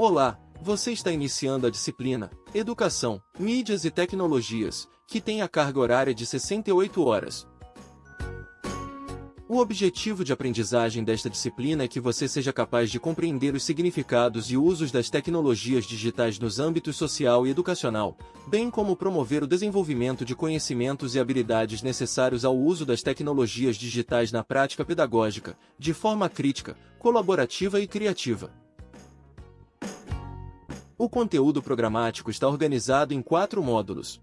Olá, você está iniciando a disciplina Educação, Mídias e Tecnologias, que tem a carga horária de 68 horas. O objetivo de aprendizagem desta disciplina é que você seja capaz de compreender os significados e usos das tecnologias digitais nos âmbitos social e educacional, bem como promover o desenvolvimento de conhecimentos e habilidades necessários ao uso das tecnologias digitais na prática pedagógica, de forma crítica, colaborativa e criativa. O conteúdo programático está organizado em quatro módulos.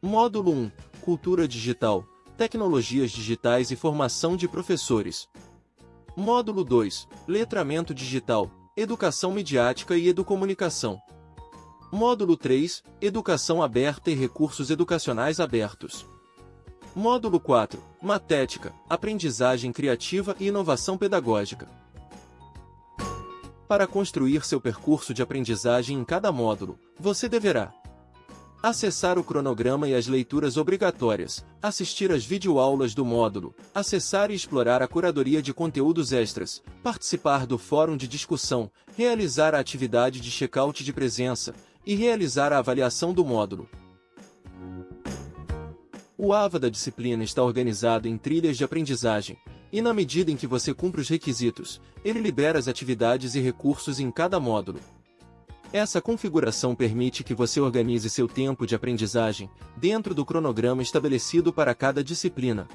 Módulo 1 Cultura Digital, Tecnologias Digitais e Formação de Professores. Módulo 2 Letramento Digital, Educação Midiática e Educomunicação. Módulo 3 Educação Aberta e Recursos Educacionais Abertos. Módulo 4 Matética, Aprendizagem Criativa e Inovação Pedagógica. Para construir seu percurso de aprendizagem em cada módulo, você deverá acessar o cronograma e as leituras obrigatórias, assistir às videoaulas do módulo, acessar e explorar a curadoria de conteúdos extras, participar do fórum de discussão, realizar a atividade de check-out de presença e realizar a avaliação do módulo. O AVA da disciplina está organizado em trilhas de aprendizagem, e na medida em que você cumpre os requisitos, ele libera as atividades e recursos em cada módulo. Essa configuração permite que você organize seu tempo de aprendizagem dentro do cronograma estabelecido para cada disciplina.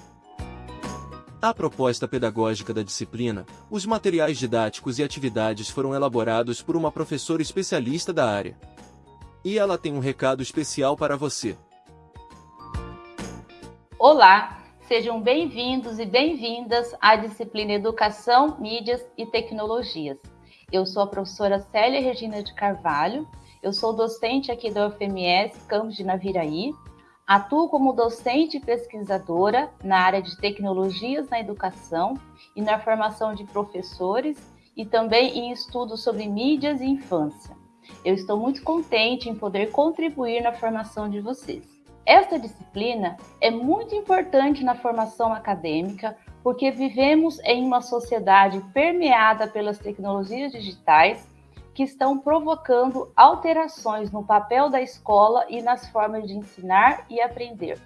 A proposta pedagógica da disciplina, os materiais didáticos e atividades foram elaborados por uma professora especialista da área. E ela tem um recado especial para você. Olá, Sejam bem-vindos e bem-vindas à disciplina Educação, Mídias e Tecnologias. Eu sou a professora Célia Regina de Carvalho, eu sou docente aqui da UFMS Campos de Naviraí, atuo como docente e pesquisadora na área de tecnologias na educação e na formação de professores e também em estudos sobre mídias e infância. Eu estou muito contente em poder contribuir na formação de vocês. Esta disciplina é muito importante na formação acadêmica porque vivemos em uma sociedade permeada pelas tecnologias digitais que estão provocando alterações no papel da escola e nas formas de ensinar e aprender.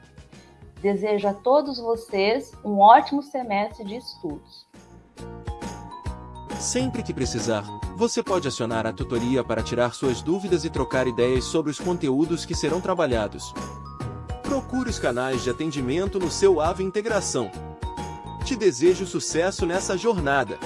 Desejo a todos vocês um ótimo semestre de estudos. Sempre que precisar, você pode acionar a tutoria para tirar suas dúvidas e trocar ideias sobre os conteúdos que serão trabalhados. Procure os canais de atendimento no seu AVE Integração. Te desejo sucesso nessa jornada.